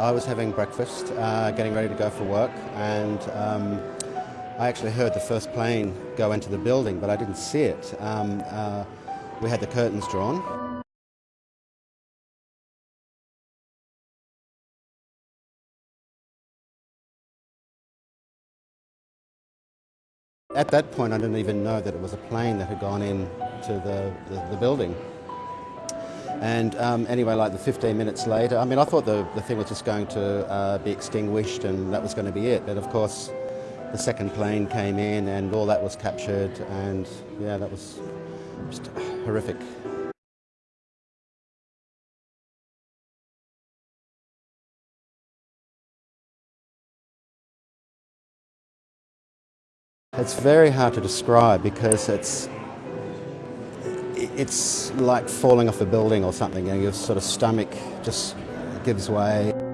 I was having breakfast, uh, getting ready to go for work, and um, I actually heard the first plane go into the building, but I didn't see it. Um, uh, we had the curtains drawn. At that point, I didn't even know that it was a plane that had gone in to the, the, the building. And um, anyway, like the 15 minutes later, I mean, I thought the, the thing was just going to uh, be extinguished and that was going to be it. But of course, the second plane came in and all that was captured, and yeah, that was just horrific. It's very hard to describe because it's it's like falling off a building or something and your sort of stomach just gives way.